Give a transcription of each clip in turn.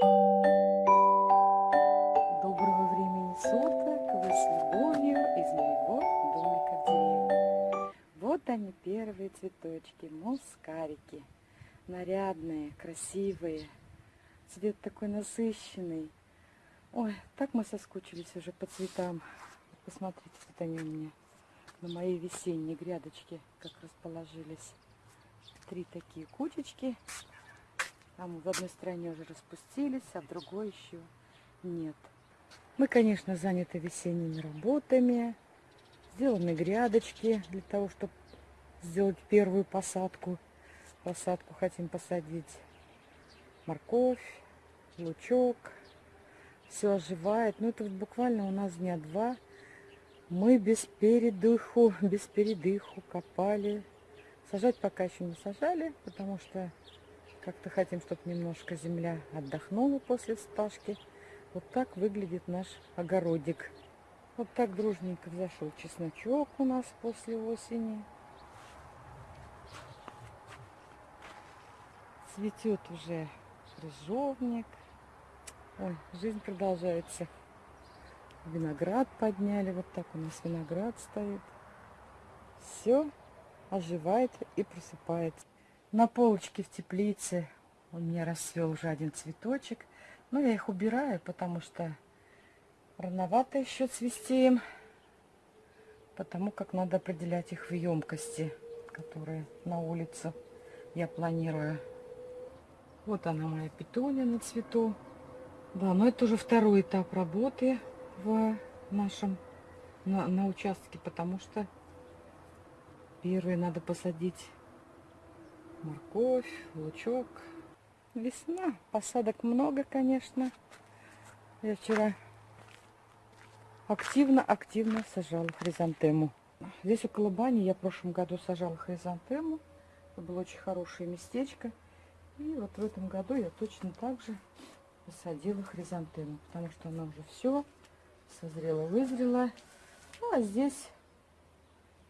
Доброго времени суток! Вы с любовью из моего домика в деревне. Вот они, первые цветочки, мускарики. Нарядные, красивые. Цвет такой насыщенный. Ой, так мы соскучились уже по цветам. Посмотрите, вот они у меня на моей весенней грядочке как расположились. Три такие кучечки. Там в одной стороне уже распустились, а в другой еще нет. Мы, конечно, заняты весенними работами. Сделаны грядочки для того, чтобы сделать первую посадку. Посадку хотим посадить морковь, лучок. Все оживает. Ну, это вот буквально у нас дня два. Мы без передыху, без передыху копали. Сажать пока еще не сажали, потому что как-то хотим, чтобы немножко земля отдохнула после вспашки. Вот так выглядит наш огородик. Вот так дружненько взошел чесночок у нас после осени. Цветет уже крыжовник. Ой, жизнь продолжается. Виноград подняли. Вот так у нас виноград стоит. Все оживает и просыпается. На полочке в теплице у меня расцвел уже один цветочек. Но я их убираю, потому что рановато еще цвести им. Потому как надо определять их в емкости, которые на улице я планирую. Вот она моя петуния на цвету. Да, но это уже второй этап работы в нашем на, на участке, потому что первый надо посадить морковь, лучок. Весна, посадок много, конечно. Я вчера активно-активно сажала хризантему. Здесь около бани я в прошлом году сажала хризантему. Это было очень хорошее местечко. И вот в этом году я точно так же посадила хризантему, потому что она уже все созрела, вызрела. Ну, а здесь,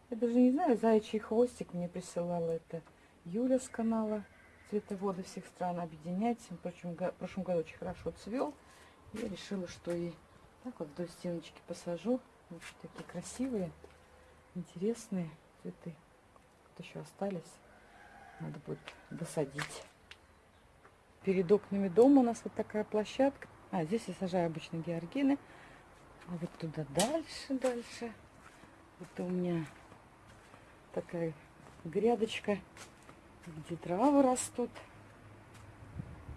я даже не знаю, заячий хвостик мне присылала это Юля с канала Цветоводы всех стран объединять. В прошлом, в прошлом году очень хорошо цвел. Я решила, что и так вот вдоль стеночки посажу. Вот такие красивые, интересные цветы. Вот еще остались. Надо будет досадить. Перед окнами дома у нас вот такая площадка. А, здесь я сажаю обычно георгины. А вот туда дальше, дальше. Это у меня такая грядочка где травы растут.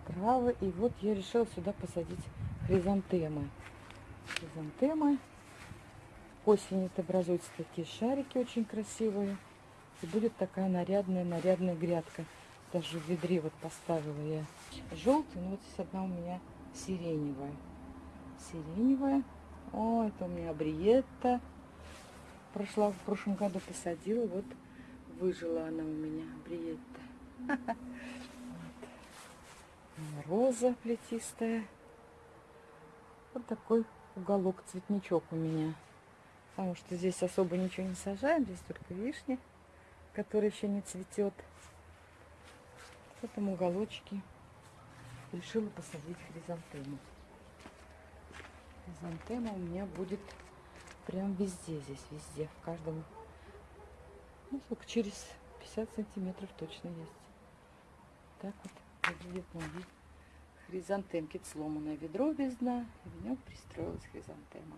Травы. И вот я решила сюда посадить хризантемы. Хризантемы. Осенью это образуются такие шарики очень красивые. И будет такая нарядная-нарядная грядка. Даже в ведре вот поставила я желтый. Но вот здесь одна у меня сиреневая. Сиреневая. О, это у меня бриетта. Прошла в прошлом году посадила. Вот выжила она у меня, Бриетта. Роза плетистая. Вот такой уголок, цветничок у меня. Потому что здесь особо ничего не сажаем, здесь только вишня, которая еще не цветет. В этом уголочке решила посадить хризантему. Хризантема у меня будет прям везде здесь, везде, в каждом ну, сколько, через 50 сантиметров точно есть. Так вот выглядит мой хризантемки. Сломанное ведро без дна, и в нем пристроилась хризантема.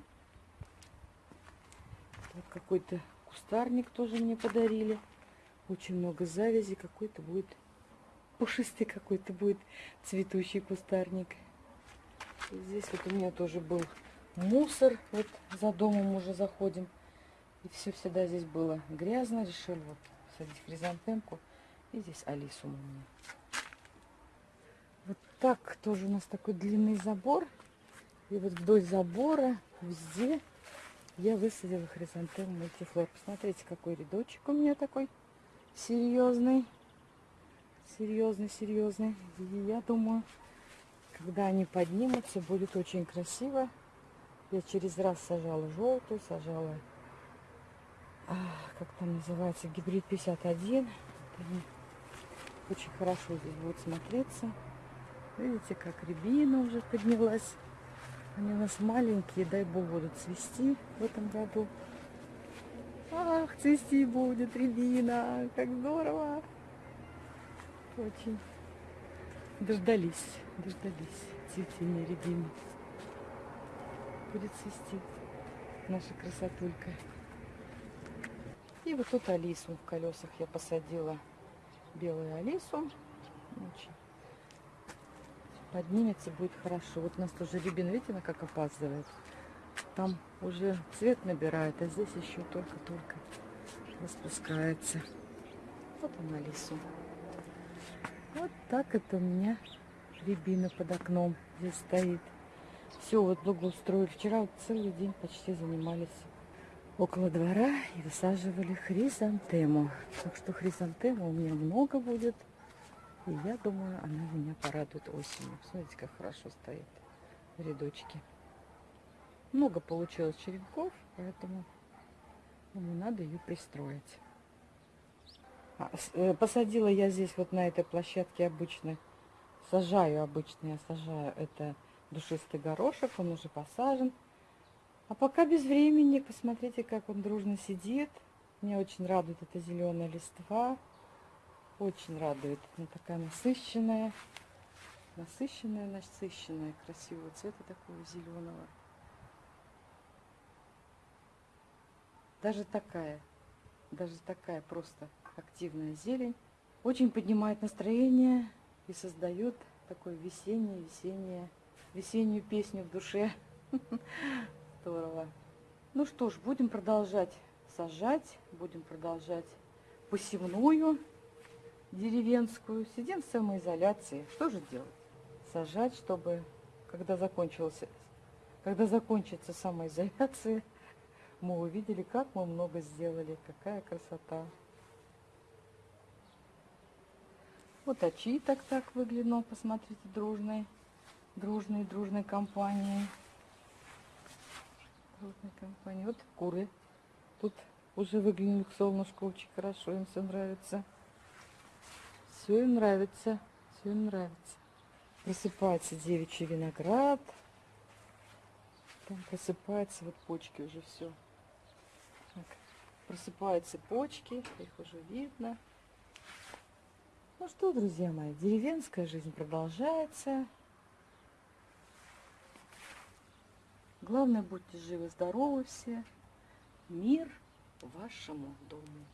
Вот какой-то кустарник тоже мне подарили. Очень много завязи. Какой-то будет пушистый какой-то будет цветущий кустарник. И здесь вот у меня тоже был мусор. Вот за домом уже заходим. И все всегда здесь было грязно. Решил вот садить хризантемку. И здесь Алису у меня. Вот так тоже у нас такой длинный забор. И вот вдоль забора везде я высадила хризантему мультифлор. Посмотрите, какой рядочек у меня такой серьезный. Серьезный, серьезный. И я думаю, когда они поднимутся, будет очень красиво. Я через раз сажала желтую, сажала как там называется, гибрид 51. Очень хорошо здесь будет смотреться. Видите, как рябина уже поднялась. Они у нас маленькие, дай бог будут цвести в этом году. Ах, цвести будет рябина, как здорово. Очень дождались, дождались цветения рябины. Будет цвести наша красотулька. И вот тут Алису в колесах я посадила. Белую Алису. Поднимется, будет хорошо. Вот у нас тоже рябина, видите, она как опаздывает. Там уже цвет набирает, а здесь еще только-только распускается. Вот она лесу. Вот так это у меня рябина под окном здесь стоит. Все, вот благоустроили. Вчера вот целый день почти занимались около двора и высаживали хризантему. Так что хризантема у меня много будет. И я думаю, она меня порадует осенью. Смотрите, как хорошо стоит в рядочке. Много получилось черенков, поэтому думаю, надо ее пристроить. А, э, посадила я здесь вот на этой площадке обычно, сажаю обычно, я сажаю это душистый горошек, он уже посажен. А пока без времени, посмотрите, как он дружно сидит. Меня очень радует эта зеленая листва. Очень радует. Она такая насыщенная. Насыщенная, насыщенная, красивого цвета такого зеленого. Даже такая, даже такая просто активная зелень очень поднимает настроение и создает такое весеннее, весеннее, весеннюю песню в душе. Здорово. Ну что ж, будем продолжать сажать, будем продолжать посевную деревенскую. Сидим в самоизоляции. Что же делать? Сажать, чтобы, когда, закончился, когда закончится самоизоляция, мы увидели, как мы много сделали. Какая красота. Вот очи так так выглянуло, посмотрите, дружной, дружной, дружной компанией. Дружной компании. Вот куры. Тут уже выглянули к солнышку очень хорошо, им все нравится. Все им нравится, все им нравится. Просыпается девичий виноград. Там просыпается, вот почки уже все. Так, просыпаются почки, их уже видно. Ну что, друзья мои, деревенская жизнь продолжается. Главное, будьте живы, здоровы все. Мир вашему дому.